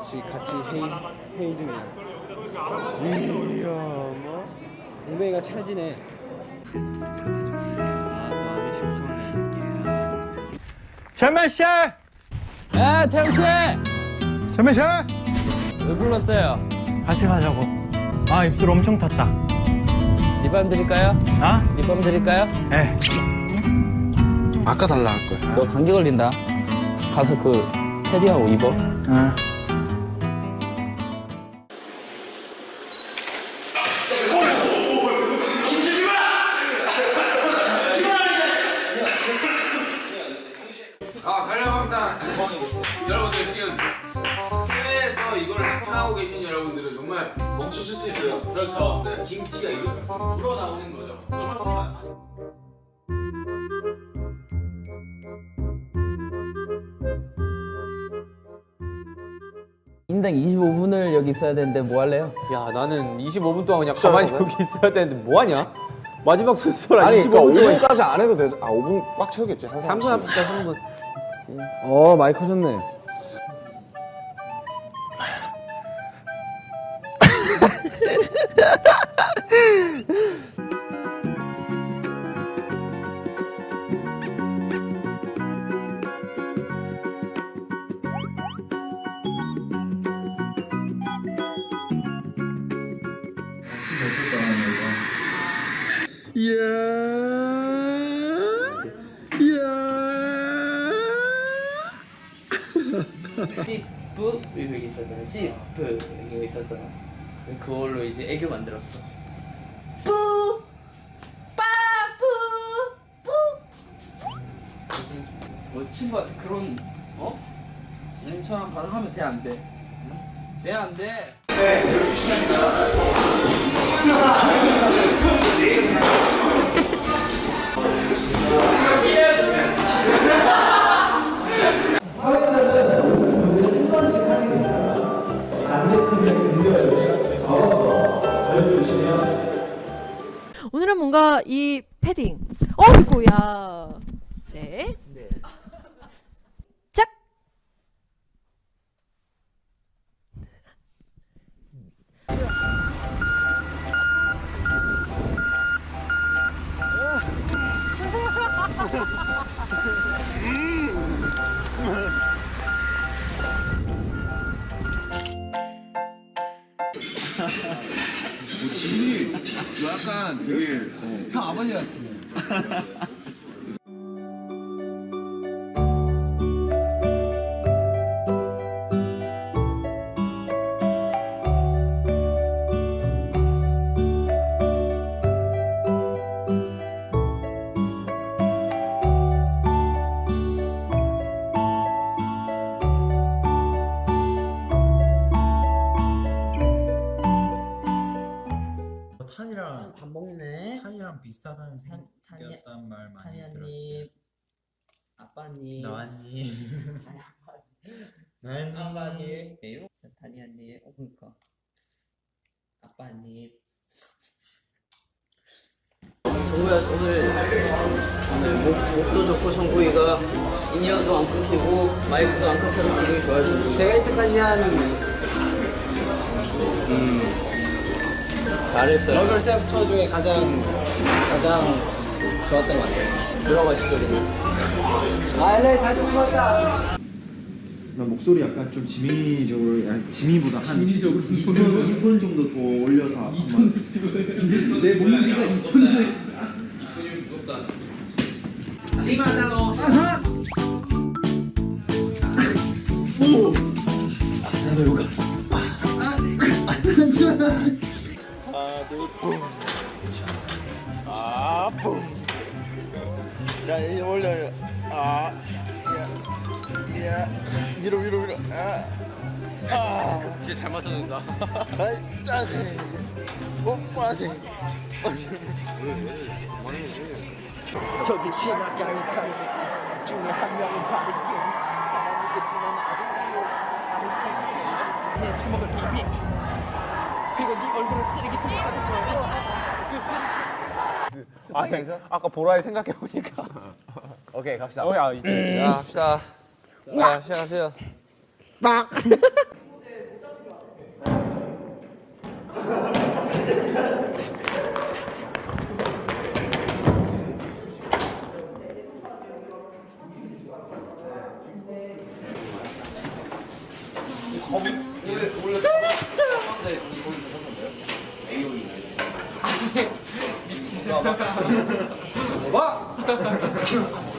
가- 같이 같이 회의 회의 중이야. 이야 뭐 웅뱅이가 찰지네. 재민 씨! 아 태영 씨! 재민 씨! 왜 불렀어요? 같이 가자고. 아 입술 엄청 탔다. 립밤 드릴까요? 아? 립밤 드릴까요? 예. 아까 달라 할 거야. 너 감기 걸린다. 가서 그 패디하고 입어. 아. 25분을 여기 있어야 되는데 뭐 할래요? 야 나는 25분 동안 그냥 가만히 여기 있어야 되는데 뭐 하냐? 마지막 순서라 아니 25분 그러니까 동안 5분까지 안 해도 되죠. 아 5분 꽉 채우겠지. 한 3분 사람씩. 합시다 3분 어 많이 커졌네. 그걸로 이제 애교 만들었어. 뿌 빠뿌 뿌. 뭐 친구한테 그런 어? 얘처럼 반응하면 돼 안 돼? 돼 안 돼? 오 이 러블 셉터 중에 가장 가장 좋았던 것 같아요 들어가시죠 아 LA 잘 듣습니다 나 목소리 약간 좀 지민이적으로 아니 지민보다 한 2톤, 2톤 정도 더 올려서 2톤 내 몸무게가 2톤 아, 뿡. 야, 이제 올려. 아, 야, 야, 위로, 위로, 위로. 아, 아. 진짜 잘 맞춰준다 아이, 짜세. 오, 빠세. 저기 지나가는 강 중에 한 명은 바리킴. 사람이 그치만 아주 내 주먹을 빙빙 그리고 네 얼굴을 쓰레기통에 가득 그 쓰레기 아니 아까 보라에 생각해 보니까. 오케이, 갑시다. 어, 야, 이제 자 합시다. 자 시작하세요 わっ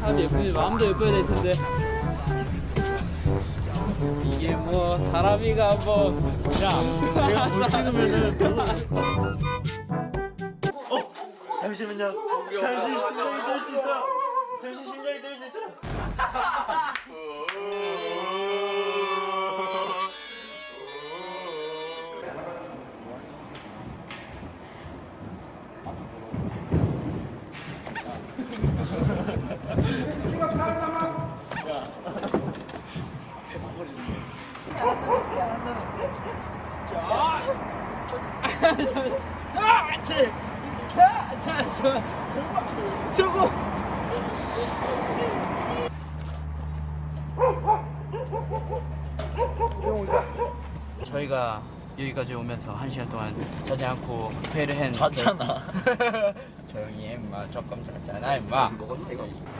참 예쁘지 마음도 예뻐야 될 텐데 이게 뭐 사람이가 뭐 야 내가 못 찍으면은 잠시만요. 잠시 심장이 들수 있어. 잠시 심장이 들수 있어. 저거 저희가 여기까지 오면서 한 시간 동안 자지 않고 회를 했는데 잤잖아. 조용히 해 임마. 조금 잤잖아 임마.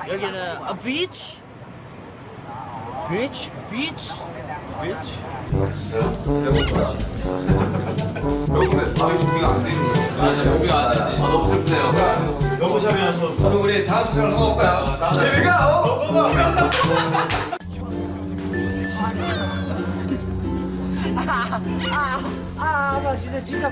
여기는 a beach? 비치? beach 아, 아아 진짜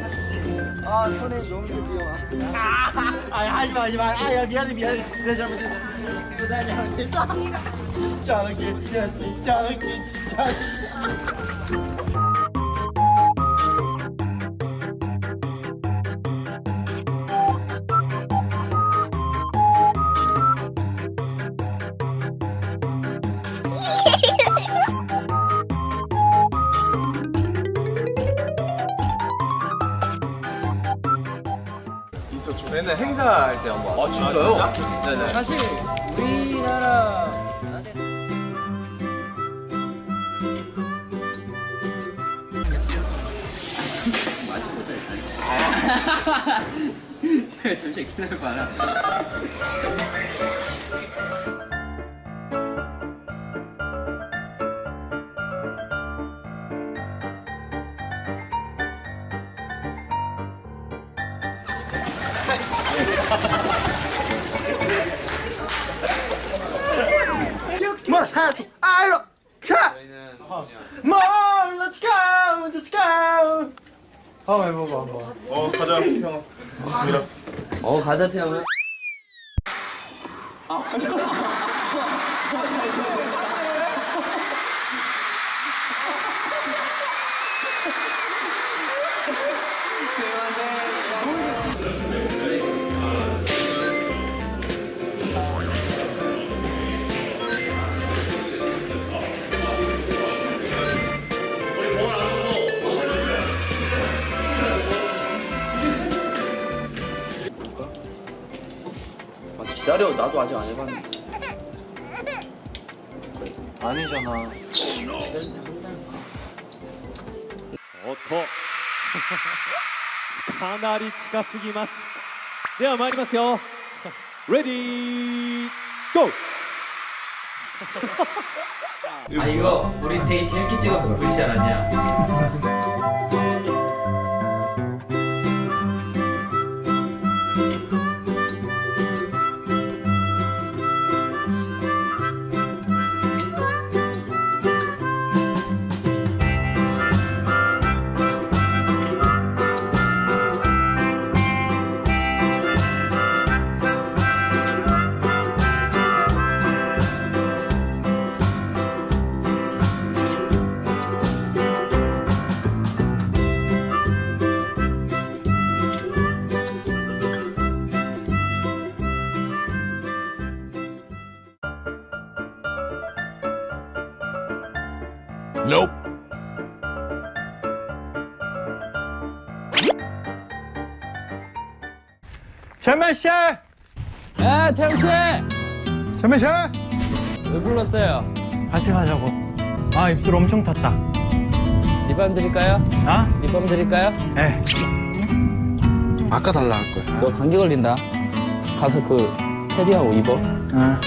옛날 행사할 때 한번. 아, 진짜요? 네네. 사실 우리나라 잠시 기다려봐라 아이로 카 저희는 뭐 let's go let's go 한번 해봐봐 한번. 어 가자 형어 가자 태영아 기다려. 맞아 나도 아직 안 해봤는데 아니잖아. おっとかなり近すぎますでは参りますよレディーゴー 아 이거 우리 되게 재밌게 찍었던 글씨 알았냐? 재만 씨, 아 태영 씨! 재만 씨, 왜 불렀어요? 같이 가자고. 아 입술 엄청 탔다. 립밤 드릴까요? 아? 립밤 드릴까요? 에. 아까 달라 할 거야. 너 감기 걸린다 가서 그 패디하고 입어 아.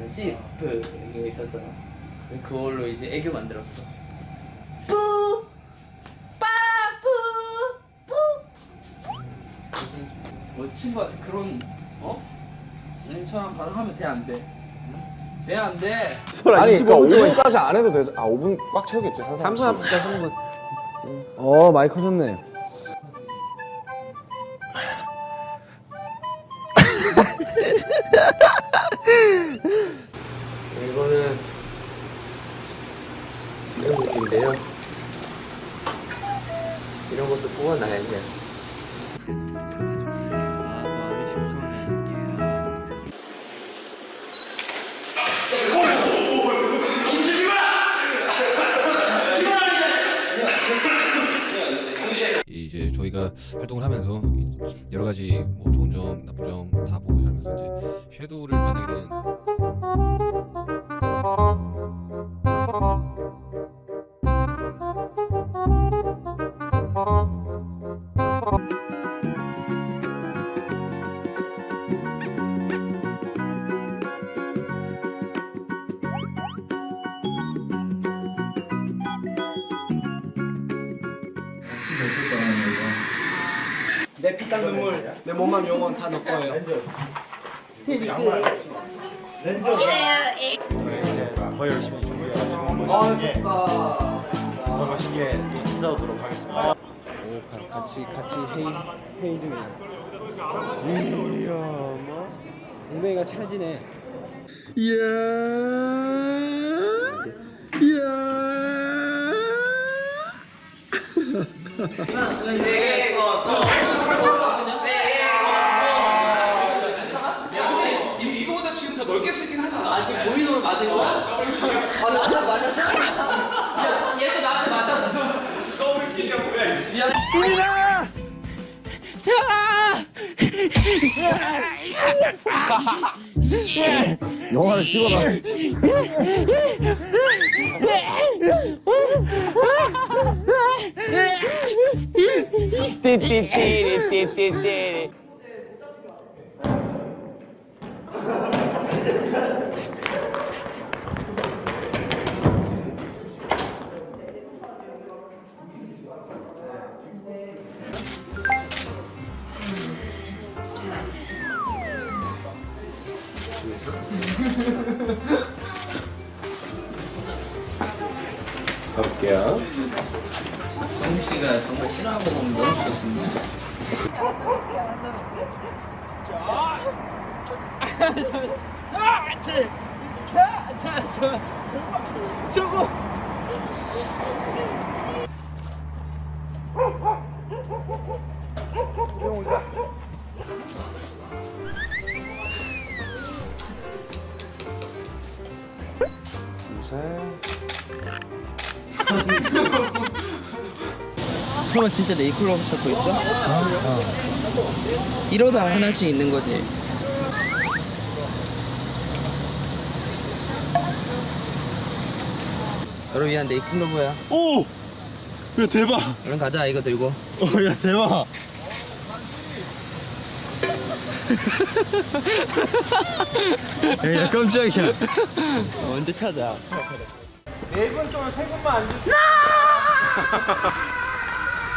있었잖아 찌 뿌 이거 있었잖아 그걸로 이제 애교 만들었어 뿌 빠뿌 뿌 뭐 친구한테 그런 어? 응처럼 반응하면 돼 안 돼? 돼 안 돼? 아니 그러니까 5분까지 안 해도 되죠. 아 5분 꽉 채우겠지. 한 3분 사람씩. 합시다 3분 어 많이 커졌네 내 피땀 눈물, 내 몸만 영원 다 너 거예요. 이제 더 열심히 준비해가지고 멋있게 더 멋있게 또 찾아오도록 하겠습니다. 오 가- 같이 같이 회의 회의 중이야 이야 뭐? 엉덩이가 찰지네. 이 거보다 지금. 아? 아 영화를 찍어라. 띠띠띠띠띠띠 가볼게요 씨가 정말 싫어하는 거 보면 너무 좋습니다. 아, 제, 자, 자, 저, 저거, 형은 진짜 네이클로버 찾고 있어? 어. 이러다 하나씩 있는 거지. 너를 위한 네이클로버야. 오! 야 대박! 얼른 가자 이거 들고. 어, 야 대박! 야, 야 깜짝이야. 언제 찾아?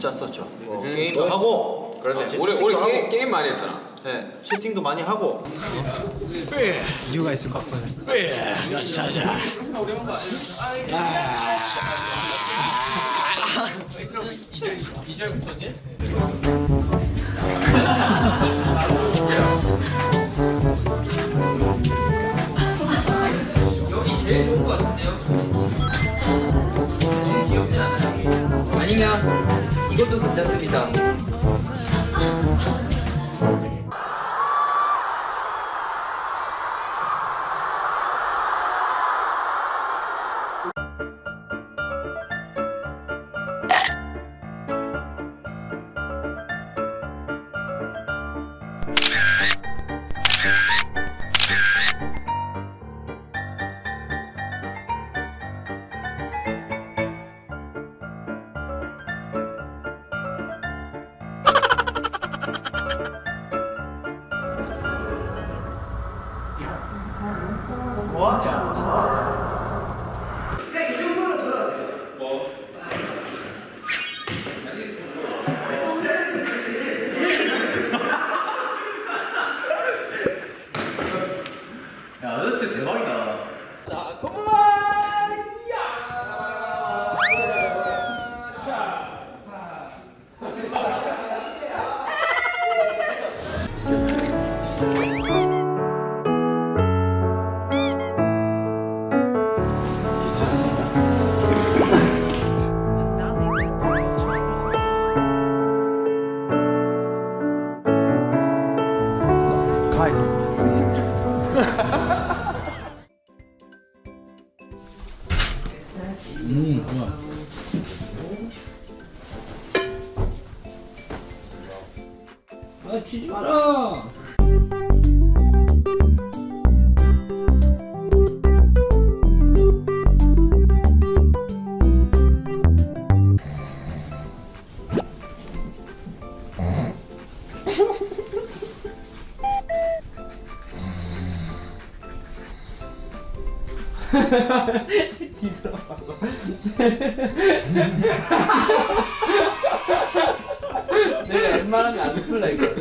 좀 짰었죠. 뭐 음, 게임도 뭐? 하고, 그러네. 어, 우리 우리 게임, 게임 많이 했잖아. 네, 채팅도 많이 하고. 이유가 있을 것 같아. 여기 제일 좋은 거 같은데요? 너무 귀엽지 않아요? 아니면 이것도 괜찮습니다. 내가 웬만하면 안 풀라 했거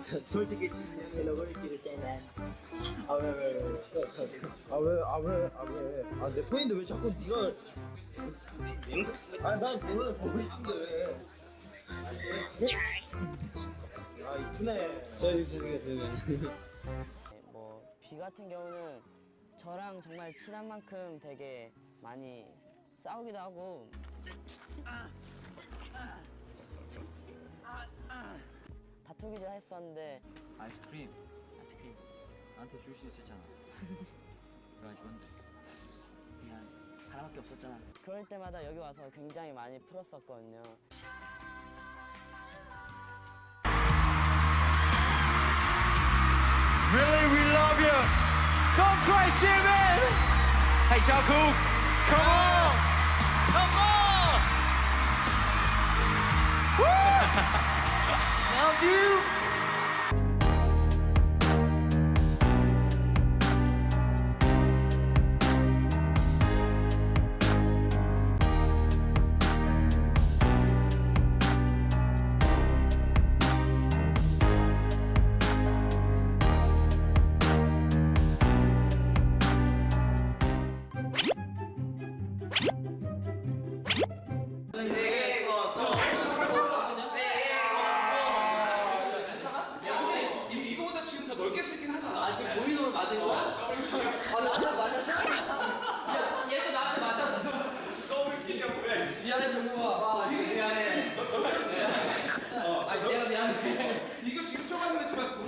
솔직히 진영의 로고를 찍을 때는 아왜왜왜아왜아왜아왜 아내 포인트 왜 자꾸 네가 아난 그거는 보고 싶은데 왜? 아 이쁘네. 저기 저기 저기. 뭐비 같은 경우는 저랑 정말 친한 만큼 되게 많이 싸우기도 하고 다투기도 했었는데 아이스크림. 아이스크림. 나한테 줄 수 있었잖아. 내가 줬는데. 미안. 하나밖에 없었잖아. 그럴 때마다 여기 와서 굉장히 많이 풀었었거든요. Really, we love you. Don't cry, Jimin! Hey, Jungkook, come on! Come on! Woo! love you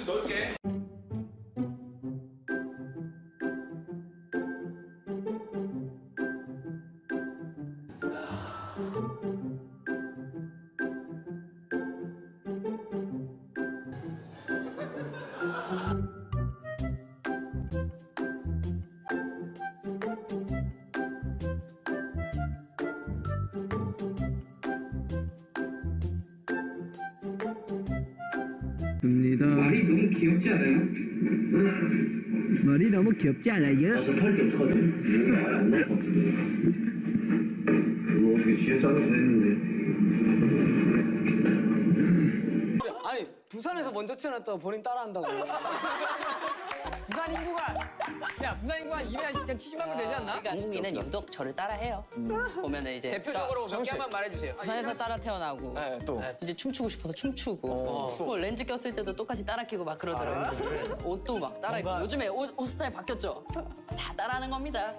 그렇 너무 귀엽지 않아요? 말이 너무 귀엽지 않아요? 아니, 부산에서 먼저 태어났다고 본인 따라한다고. 부산 인구가, 야, 부산 인구가 한 200, 그냥 70만 명 되지 않나? 한국인은 유독 저를 따라해요. 보면 이제 대표적으로 몇 개만 말해주세요. 부산에서 따라 태어나고 네, 또. 이제 춤추고 싶어서 춤추고 뭐 렌즈 꼈을 때도 똑같이 따라 끼고 막 그러더라고요. 옷도 막 따라 입고 요즘에 옷, 옷 스타일 바뀌었죠? 다 따라하는 겁니다.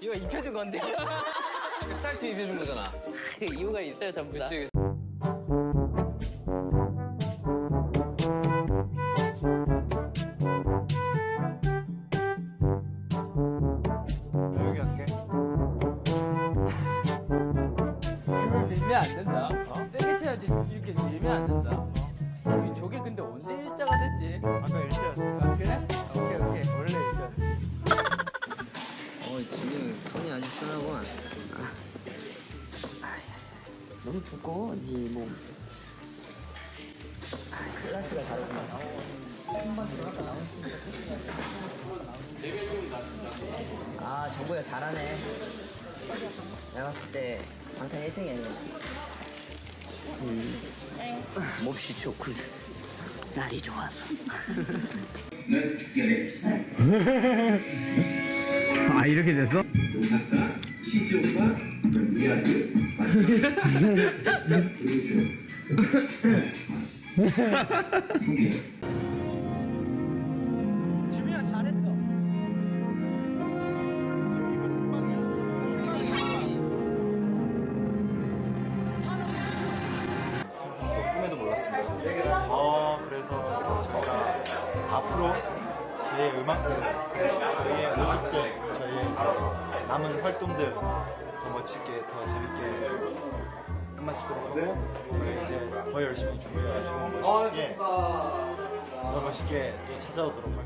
이거 입혀준 건데. 스타일 팀 입혀준 거잖아. 그 이유가 있어요 전부 다. 그치. 여기 아 정국이가 잘하네. 내가 봤을 때 방탄 1등이야. 음. 몹시 좋군. 날이 좋아서. 아 이렇게 됐어? 지민아, 잘했어. 멋지게, 더 재밌게 끝마치도록 하고, 저희 이제 더 열심히 준비해가지고 멋있게, 더 멋있게 또 찾아오도록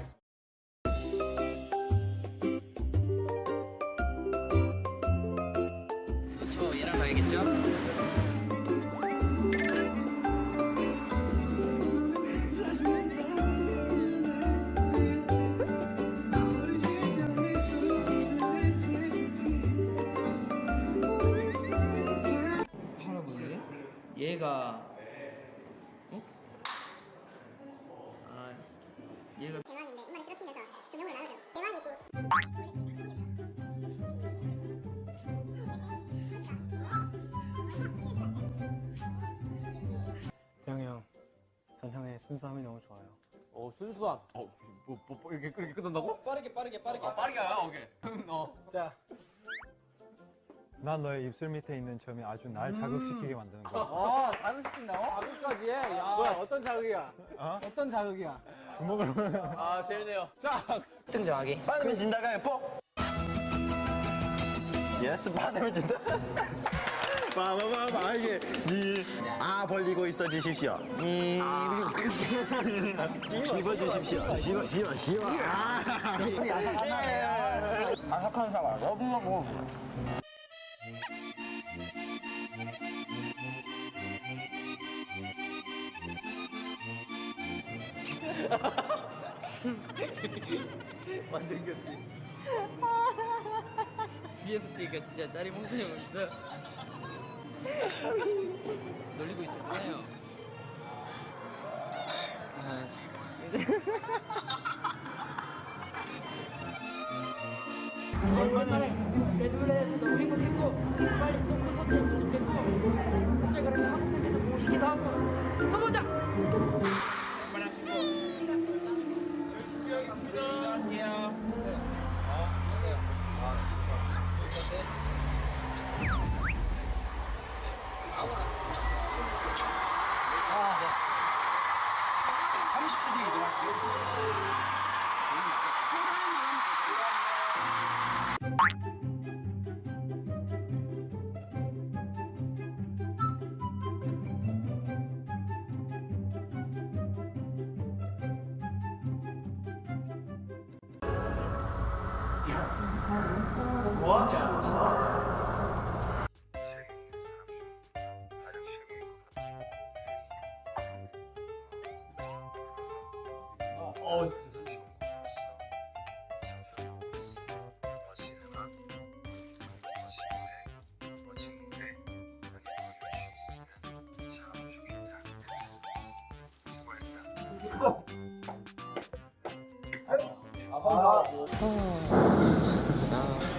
순수함. 어, 뭐, 뭐, 뭐 이렇게 이렇게 끝난다고? 빠르게 빠르게 빠르게. 아 빠르게 가 오케이. 어. 자, 난 너의 입술 밑에 있는 점이 아주 날 자극시키게 만드는 거야. 어, 자극시킨다. 어? 자극까지 해. 야, 뭐야, 어떤 자극이야? 어? 어떤 자극이야? 주먹을 아 재밌네요. 자 등정하기. 받으면 진다가 뽀. 예스 받으면 진다. 봐봐봐 이게 니아 벌리고 있어 주십시오. 이 씹어 주십시오. 씹어 씹어 씹어. 아. 아삭한 사과. 너무너무. 위에서 찍으니까 진짜 짜리몽땅이었는데 놀리고 있었잖아요. 아, 내 노래에서 너무 행복했고 빨리 또 콘서트 했으면 좋겠고 갑자기 그렇게 한국 팬에서 보고 싶기도 하고. 또 보자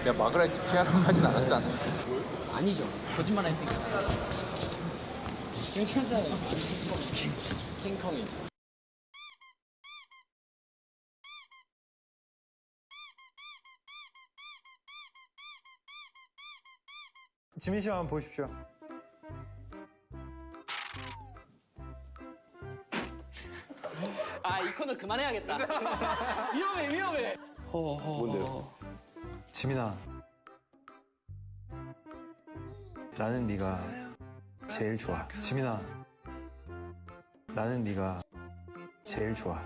야 마그라이트 피아노 하진 않았잖아. 아니죠 거짓말 했으니까 괜찮잖아요. 킹콩이죠 지민 씨 한번 보십시오. 코너 그만해야겠다. 위험해 위험해. 뭔데요? 지민아, 나는 네가 제일 좋아. 지민아, 나는 네가 제일 좋아.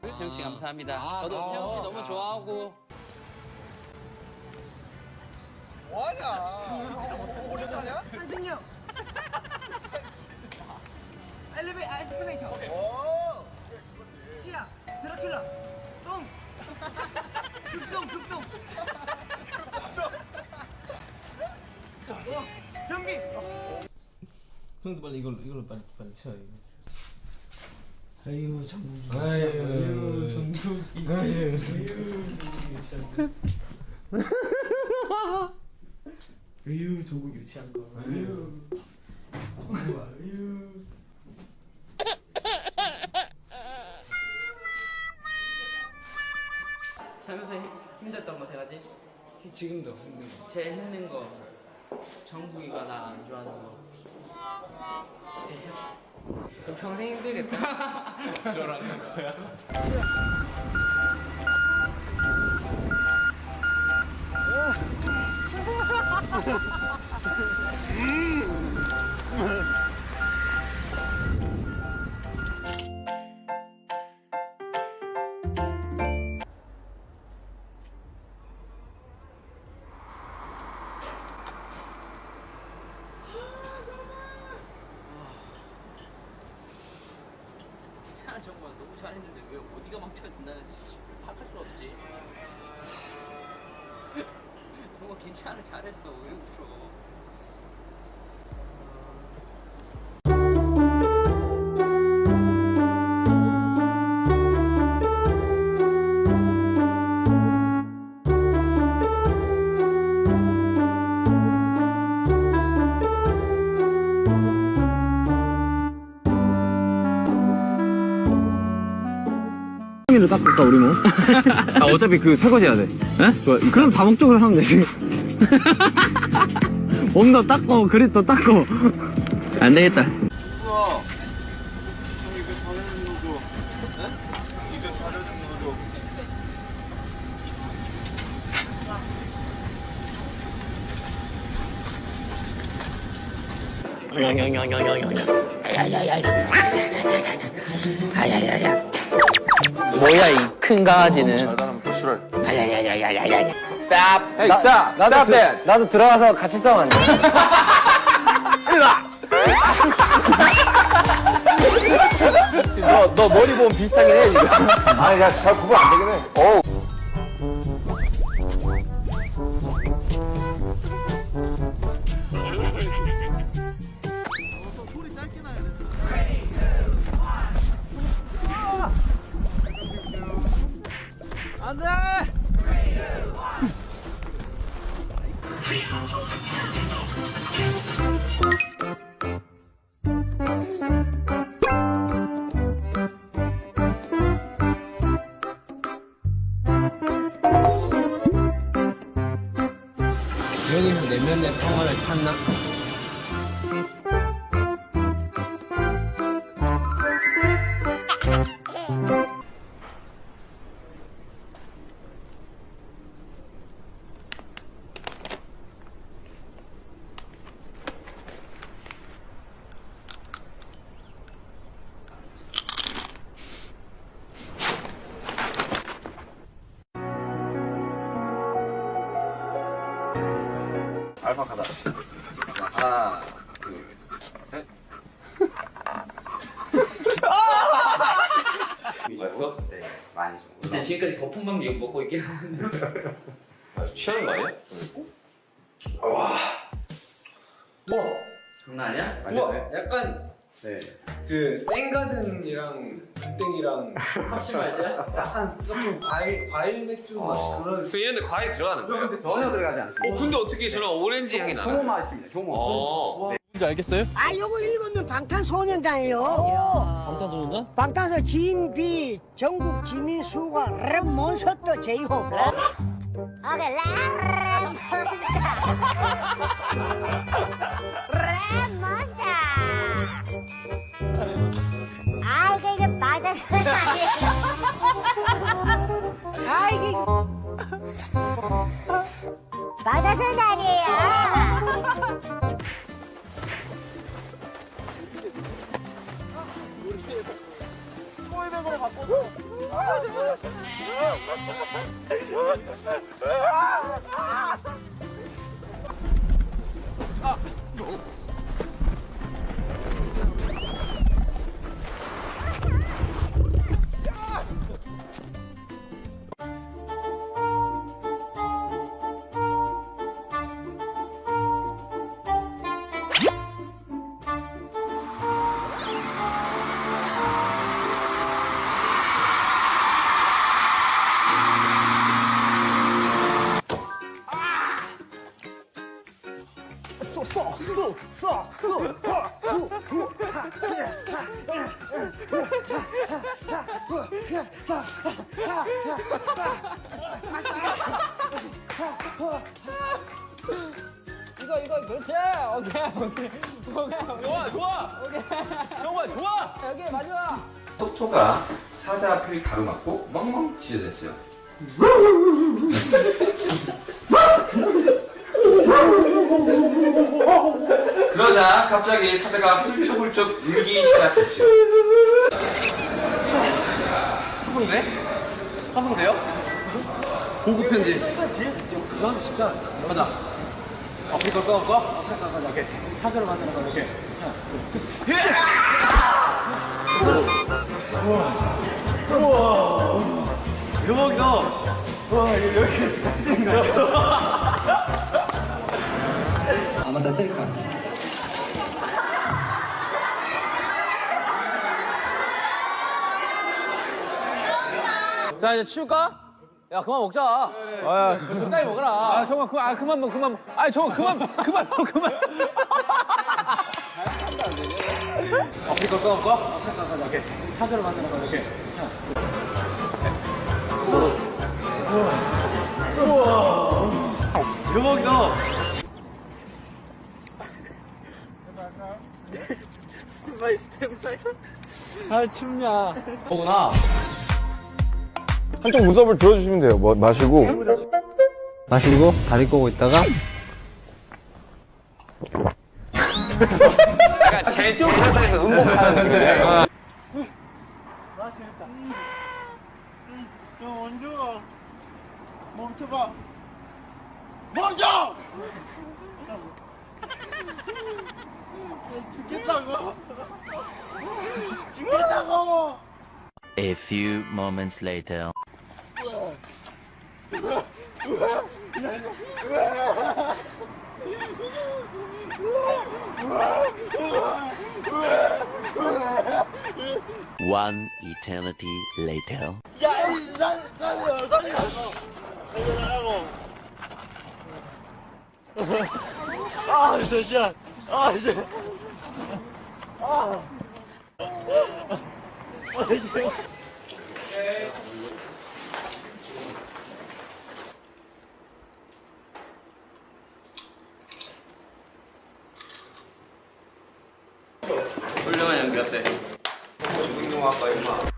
태영 씨 감사합니다. 저도 태영 씨 너무 좋아하고. 한신영. 엘리베이 아이스크레이터. 치아, 드라큘라, 똥. 극동, 극동. 어, 변기. 형도 빨리 이걸로 이걸로 빨리 빨리 채워 이거. 아유 정국이. 아유 정국이. 아유. 아유 조국 유치한 거. 아유. 정국 아유. 살면서 힘- 힘들었던 거 세 가지 지금도 힘든 거. 제일 힘든 거 정국이가 나 안 좋아하는 거 그럼 평생 힘들겠다. 저라는 거야. 괜찮아 잘했어 왜 울어 를 깎을까 우리 뭐? 아 어차피 그 설거지 해야 돼. 에? 좋아. 그럼 다 목적으로 하면 되지. 몸도 닦고 그릇도 닦고. 안 되겠다. 뭐야 이 큰 강아지는. Hey, stop. 나도 stop 들- that. 나도 들어가서 같이 싸우면 안 돼? 너, 너 머리 보면 비슷하긴 해, 지금. 아니, 야, 잘 구분 안 되긴 해. 평화를 찾나? 알파 가다. 하는데. 취하는 거 아니야? 장난 아니야? 우와, 약간 네. 그 땡가든이랑 땡이랑 확실히 맛이야? 약간 조금 과일 과일 맥주 맛 그런. 그 이런데 과일 들어가는데요? 전혀 들어가지 않습니다. 어, 근데 어떻게 저런 오렌지 향이 나나요? 효모 맛입니다, 효모. 어. 뭔지 알겠어요? 아, 요거 읽으면 방탄소년단이에요. 방탄소년단? 방탄소 진 뷔 정국 지민 슈가 랩 몬스터 제이홉. 오케이 랩 몬스터 아 이게 이게 바다소리 아니에요 아 이게 바다소리 아니에요 뱅글뱅글 바꿔서 아! 아, 아. 이거 이거 그렇지. 오케이 오케이 오케이. 좋아, 좋아. 오케이. 정말 좋아. 여기 마지막. 토토가 사자 앞을 가로막고 멍멍 짖어댔어요. 그러자 갑자기 사자가 훌쩍훌쩍 울기 시작했죠. 화분돼? 화분돼요? 고급 편지. 그거 하기 쉽지 않아. 가자. 아프리카 꺼, 꺼? 아프리카 가자. 오케이. 타자로 만드는 거야. 오케이. 우와. 대박이다. 와, 이거 이렇게 같이 된 거야. 아 맞다 셀카. 자, 이제 치울까? 야, 그만 먹자. 아, 적당히 먹어라. 아 정말 그만 아 그만 먹 그만 먹. 아 정말 그만 그만 먹 그만. 아프리카 꺼, 꺼? 아프리카 가자. 오케이. 타자로 만드는 거야. 오케이. 대박이다. 아 춥냐. 거구나. 한쪽 무섭을 들어주시면 돼요. 뭐 마시고. 마시고 다리 꼬고 있다가 그러니까 제일 상상에서 음복하는 느낌이에요. 나 재밌다. 야 원중아 멈춰봐. 멈춰! 죽겠다고. 죽겠다고. A few moments later. One eternity later. 야, 이 살, 살려, 살려. 살려라고. 아, 이제 시간. 아, 이제. 아. 아, 이제. 훌륭한 연기였어요. 중국영화과 임마.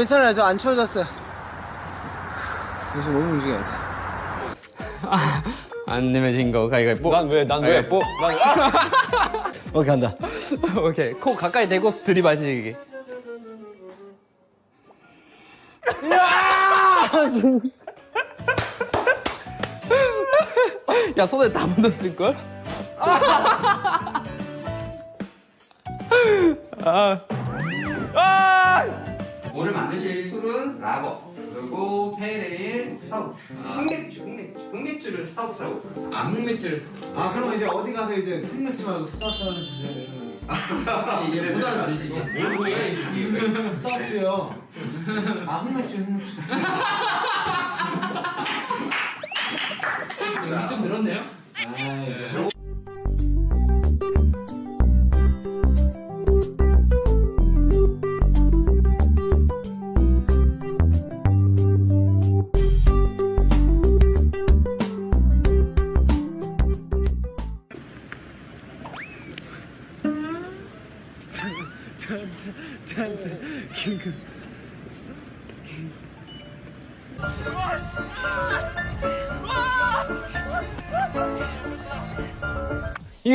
괜찮아요. 저 안 추워졌어요. 요즘 몸 움직여야 돼. 안 내면 진거 가위가위뽀. 난 왜? 난 왜? 뽀. 난 오케이 간다. 오케이 코 가까이 대고 들이마시기. 야 손에 다 묻었을 걸? 아. 오늘 만드실 술은 라거 그리고 페일 에일 스타우트 흑맥주 흑맥주 흑맥주를 스타우트라고 부르죠 아 흑맥주를 아 그럼 이제 어디 가서 이제 흑맥주 말고 스타우트 하나 주세요. 이게 못 알아들으시죠? 뭘 그래 이게 스타우트요. 아 흑맥주 흑맥주. 여기 좀 늘었네요. 아, 긴급.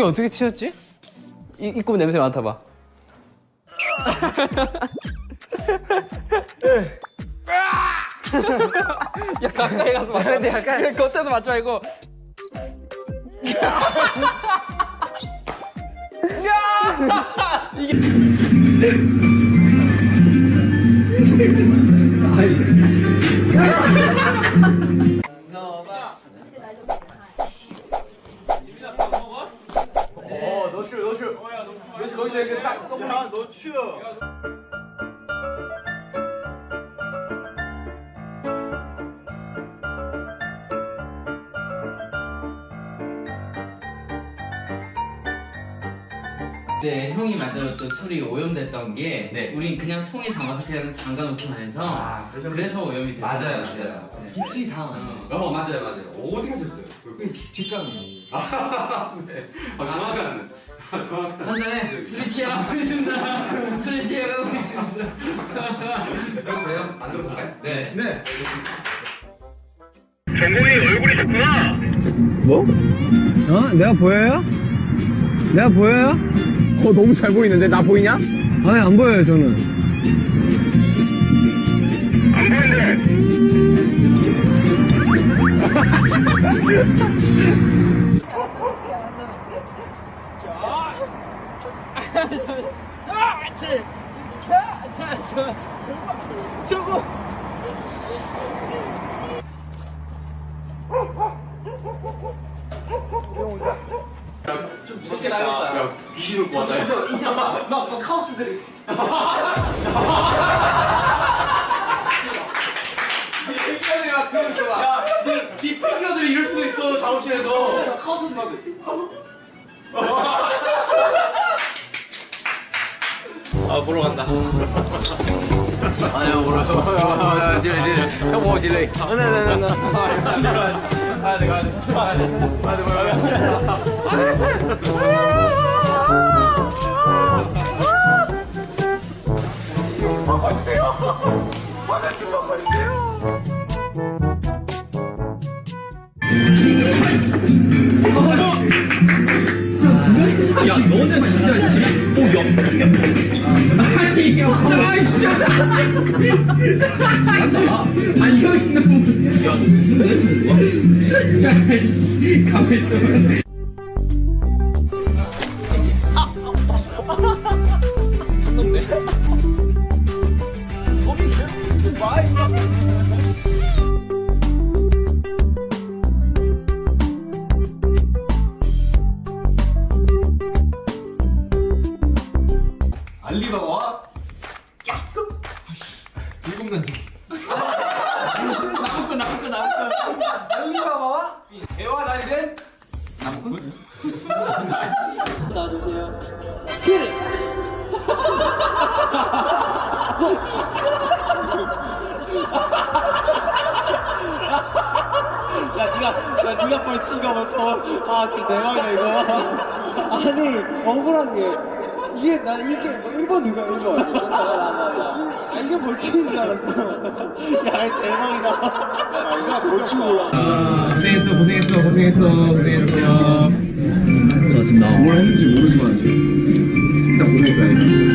어떻게 튀었지? 이 입고 냄새 맡아봐. 야 가까이 가서 맡아. 근데 약간 그래 겉에도 맞지 말고. 야! 이게 어, 너 추워, 너 추워. 너 딱 봐, 너 추워. 그때 형이 만들었던 술이 오염됐던 게 네. 우린 그냥 통에 담아서 그냥 잠가 놓기만 해서 그래서 오염이 됐어. 맞아요 맞아요 기치 다. 어 맞아요 맞아요 어디 가셨어요? 직감이. 아, 네. 아, 정확한 아, 한 한잔해. 술이 취하고 있습니다. 술이 취하고 있습니다. 그럼 돼요? 안 들어볼까요? 네. 네 뭐? 어? 내가 보여요? 내가 보여요? 어 너무 잘 보이는데 나 보이냐? 아니 안 보여요 저는. 안 저거 좀 무섭게 나겠다. 야, 귀신 올것 같다. 막, 막 카오스들이. 피규어들이 막 그런 거 봐. 야, 니, 니 피규어들이 이럴 수도 있어, 작업실에서. 카오스들이 보러 간다. 아유, 뭐라. 딜레이, 딜레이. 형, 뭐, 딜레이. 아, 네, 네, 네, 네. 가야 돼, 가야 돼. 가야 돼. 가야 돼, 가야 돼. 야, 너는 진짜 지금 오 영. 아니 형. 아 진짜. 간다. 아니 형 있는 부분. 야, 무슨 애 야, 나올 거. 알리바바와 대화 날젠 나무꾼? 놔주세요. 야 니가 야 니가 빨리 치가 뭐저아 진짜 대박이다 이거 아니 억울한 게 이게 나 이게 뭐 1번 누가 1번 아. 이게 벌칙인 줄 알았어. 야 대박이다. 야 이거 벌칙 몰라. 아, 고생했어, 고생했어, 고생했어, 고생했어. 좋았습니다. 뭘 했는지 모르지만. 일단 고생했어